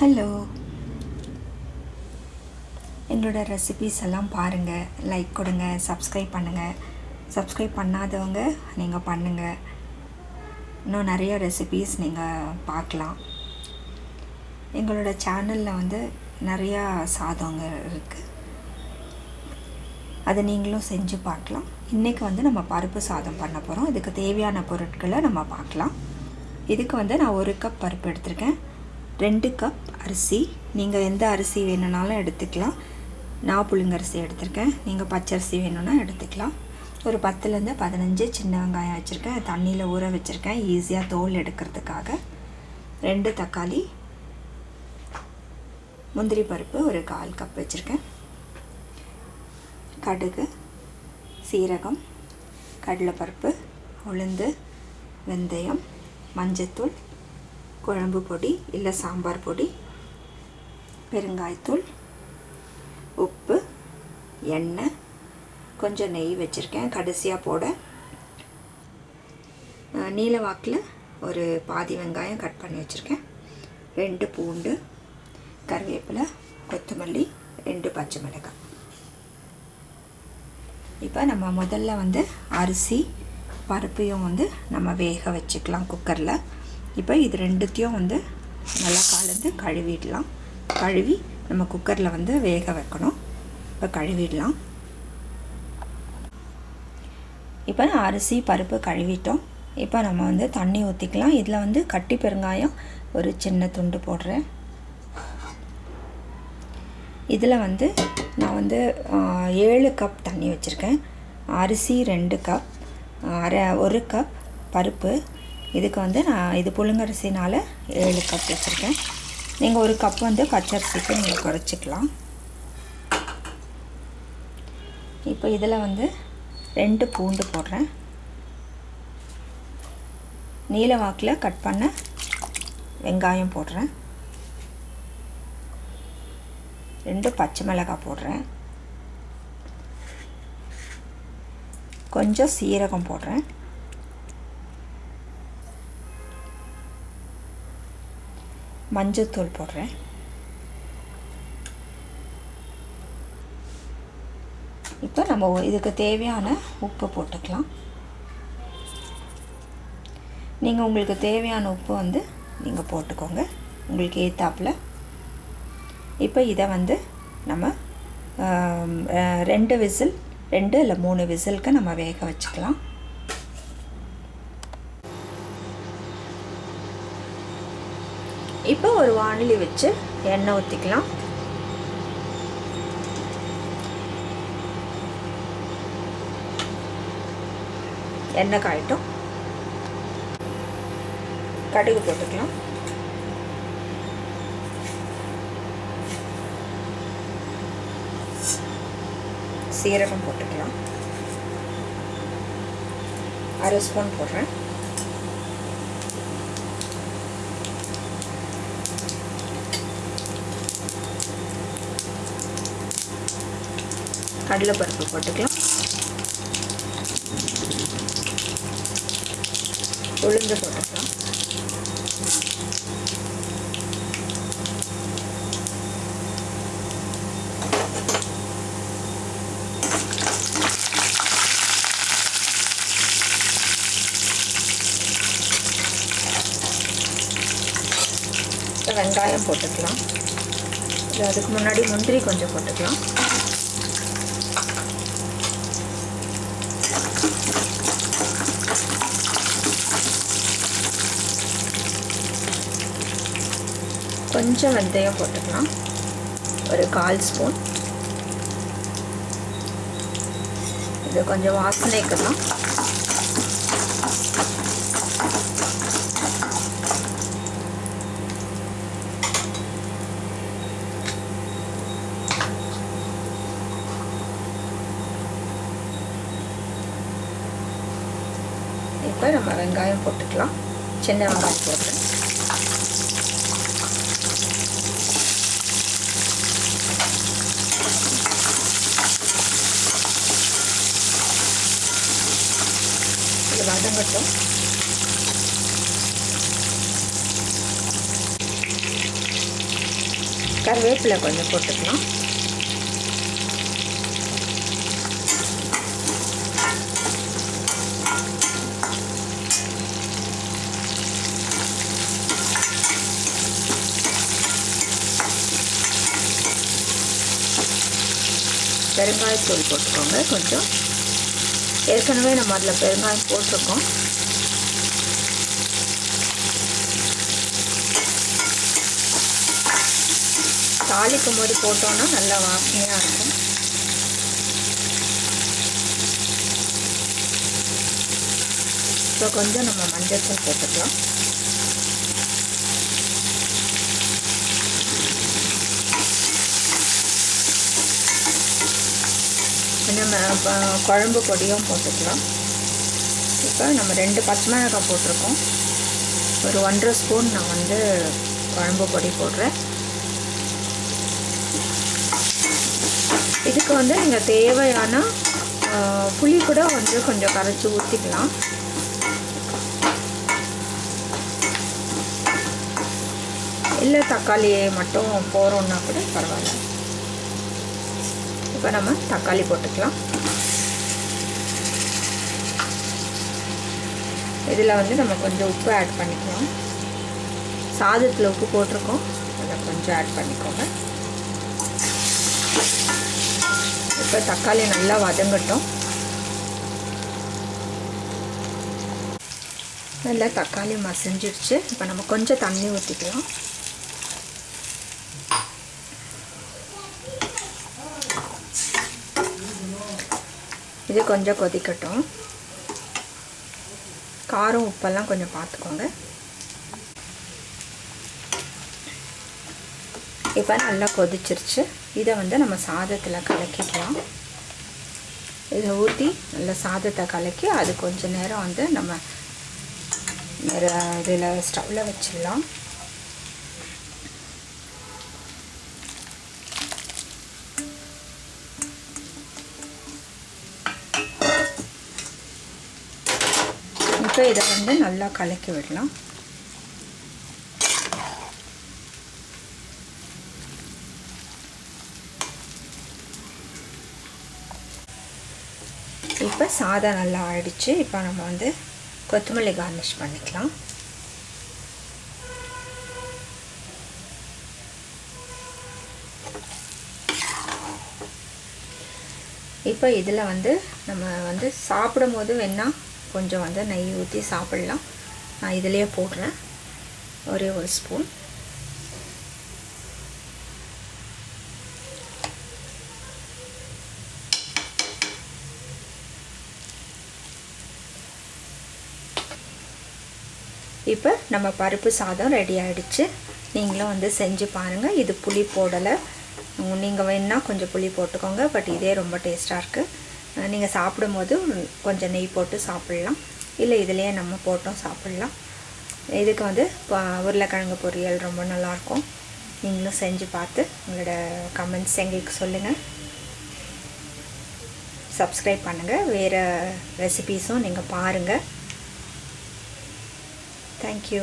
Hello எங்களோட recipes எல்லாம் பாருங்கள் லைக் கொடுங்க சப்ஸ்கிரைப் பண்ணுங்கள் சப்ஸ்கிரைப் பண்ணாதவங்க நீங்கள் பண்ணுங்கள் இன்னும் நிறைய ரெசிபீஸ் நீங்கள் பார்க்கலாம். எங்களோட சேனலில் வந்து நிறையா சாதங்க இருக்குது அதை நீங்களும் செஞ்சு பார்க்கலாம். இன்றைக்கி வந்து நம்ம பருப்பு சாதம் பண்ண போகிறோம் இதுக்கு தேவையான பொருட்களை நம்ம பார்க்கலாம். இதுக்கு வந்து நான் ஒரு கப் பருப்பு எடுத்திருக்கேன். ரெண்டு கப் அரிசி. நீங்கள் எந்த அரிசி வேணும்னாலும் எடுத்துக்கலாம். நான் புழுங்கரிசி எடுத்திருக்கேன். நீங்கள் பச்சரிசி வேணும்னா எடுத்துக்கலாம். ஒரு பத்துலேருந்து பதினஞ்சு சின்ன வெங்காயம் வச்சுருக்கேன். தண்ணியில் ஊற வச்சுருக்கேன். ஈஸியாக தோல் எடுக்கிறதுக்காக. ரெண்டு தக்காளி. முந்திரி பருப்பு ஒரு கால் கப் வச்சுருக்கேன். கடுகு சீரகம் கடலைப்பருப்பு உளுந்து வெந்தயம் மஞ்சத்தூள் குழம்பு பொடி இல்லை சாம்பார் பொடி பெருங்காயத்தூள் உப்பு எண்ணெய் கொஞ்சம் நெய் வச்சுருக்கேன். கடைசியாக போட நீலவாக்கில் ஒரு பாதி வெங்காயம் கட் பண்ணி வச்சுருக்கேன். ரெண்டு பூண்டு கருவேப்பிலை கொத்தமல்லி ரெண்டு பச்சை மிளகாய். இப்போ நம்ம முதல்ல வந்து அரிசி பருப்பையும் வந்து நம்ம வேக வச்சுக்கலாம் குக்கரில். இப்போ இது ரெண்டுத்தையும் வந்து நல்லா கலந்து கழுவிடலாம். கழுவி நம்ம குக்கரில் வந்து வேக வைக்கணும். இப்போ கழுவிடலாம். இப்போ அரிசி பருப்பு கழுவிட்டோம். இப்போ நம்ம வந்து தண்ணி ஊற்றிக்கலாம் இதில் வந்து கட்டி பெருங்காயம் ஒரு சின்ன துண்டு போடுறேன். இதில் வந்து நான் வந்து ஏழு கப் தண்ணி வச்சுருக்கேன். அரிசி ரெண்டு கப் அரை ஒரு கப் பருப்பு இதுக்கு வந்து நான் இது புழுங்கரிசினால் ஏழு கப் வச்சுருக்கேன். நீங்கள் ஒரு கப் வந்து பச்சரிசிக்கு நீங்கள் குறைச்சிக்கலாம். இப்போ இதில் வந்து ரெண்டு பூண்டு போடுறேன். நீல வாக்கில் கட் பண்ண வெங்காயம் போடுறேன். ரெண்டு பச்சை மிளகாய் போடுறேன். கொஞ்சம் சீரகம் போடுறேன். மஞ்சத்தூள் போடுறேன். இப்போ நம்ம இதுக்கு தேவையான உப்பு போட்டுக்கலாம். நீங்கள் உங்களுக்கு தேவையான உப்பு வந்து நீங்கள் போட்டுக்கோங்க. உங்களுக்கு ஏத்தாப்பில். இப்போ இதை வந்து நம்ம ரெண்டு விசில் ரெண்டு இல்லை மூணு விசிலுக்கு நம்ம வேக வச்சுக்கலாம். இப்போ ஒரு வானிலி வச்சு எண்ணெய் ஊற்றிக்கலாம் எண்ணெய் காயட்டும். கடுகு போட்டுக்கலாம். சீரகம் போட்டுக்கலாம். அரை ஸ்பூன் போடுறேன். கடலைப்பருப்பு போட்டுக்கலாம். உளுந்து போட்டுக்கலாம். வெங்காயம் போட்டுக்கலாம். இது அதுக்கு முன்னாடி முந்திரி கொஞ்சம் போட்டுக்கலாம். கொஞ்சம் வெந்தயம் போட்டுக்கலாம். ஒரு கால் ஸ்பூன். இது கொஞ்சம் வாசனைக்கு தான் இப்போ நம்ம வெங்காயம் போட்டுக்கலாம். சின்ன வெங்காயம் போட்டு. இது கருவேப்பிலை கொஞ்சம் போட்டுக்கலாம். பெருங்காயத்தூள் போட்டுக்கோங்க கொஞ்சம். ஏற்கனவே நம்ம அதில் பெருங்காயம் போட்டிருக்கோம். தாளிக்கும் போது போட்டோன்னா நல்லா வாசனையாக இருக்கும். இப்போ கொஞ்சம் நம்ம மஞ்சள் போட்டுக்கலாம். நம்ம குழம்பு பொடியும் போட்டுக்கலாம். இப்போ நம்ம ரெண்டு பச்சை மிளகாய் போட்டிருக்கோம். ஒரு ஒன்றரை ஸ்பூன் நான் வந்து குழம்பு பொடி போடுறேன். இதுக்கு வந்து நீங்கள் தேவையான புளி கூட வந்து கொஞ்சம் கரைச்சி ஊற்றிக்கலாம் இல்லை தக்காளி மட்டும் போகிறோன்னா கூட பரவாயில்ல. இப்போ நம்ம தக்காளி போட்டுக்கலாம். இதில் வந்து நம்ம கொஞ்சம் உப்பு ஆட் பண்ணிக்கலாம். சாதத்தில் உப்பு போட்டிருக்கோம். அதை கொஞ்சம் ஆட் பண்ணிக்கோங்க. இப்போ தக்காளி நல்லா வதங்கட்டும். நல்லா தக்காளி மசிஞ்சிருச்சு. இப்போ நம்ம கொஞ்சம் தண்ணி ஊற்றிக்கலாம் இது கொஞ்சம் கொதிக்கட்டும். காரம் உப்பெல்லாம் கொஞ்சம் பார்த்துக்கோங்க. இப்போ நல்லா கொதிச்சிருச்சு. இதை வந்து நம்ம சாதத்தில் கலக்கிக்கலாம். இதை ஊற்றி நல்லா சாதத்தை கலக்கி அது கொஞ்ச நேரம் வந்து நம்ம இதில் ஸ்டவ்வில் வச்சிடலாம். இப்போ இதை வந்து நல்லா கலக்கி விடலாம். இப்போ சாதம் நல்லா ஆயிடுச்சு இப்போ நம்ம வந்து கொத்தமல்லி கார்னிஷ் பண்ணிக்கலாம். இப்போ இதில் வந்து நம்ம வந்து சாப்பிடும் போது வேணால் கொஞ்சம் வந்து நெய் ஊற்றி சாப்பிட்லாம். நான் இதிலேயே போடுறேன். ஒரே ஒரு ஸ்பூன் இப்போ நம்ம பருப்பு சாதம் ரெடி ஆகிடுச்சு நீங்களும் வந்து செஞ்சு பாருங்கள் இது புளி போடலை. நீங்கள் வேணால் கொஞ்சம் புளி போட்டுக்கோங்க. பட் இதே ரொம்ப டேஸ்ட்டாக இருக்குது நீங்கள் சாப்பிடும்போது கொஞ்சம் நெய் போட்டு சாப்பிட்லாம். இல்லை இதுலேயே நம்ம போட்டும் சாப்பிட்லாம். இதுக்கு வந்து உருளைக்கிழங்கு பொரியல் ரொம்ப நல்லாயிருக்கும் நீங்களும் செஞ்சு பார்த்து உங்களோட கமெண்ட்ஸ் எங்களுக்கு சொல்லுங்கள் சப்ஸ்கிரைப் பண்ணுங்கள் வேறு ரெசிபீஸும் நீங்கள் பாருங்கள் தேங்க்யூ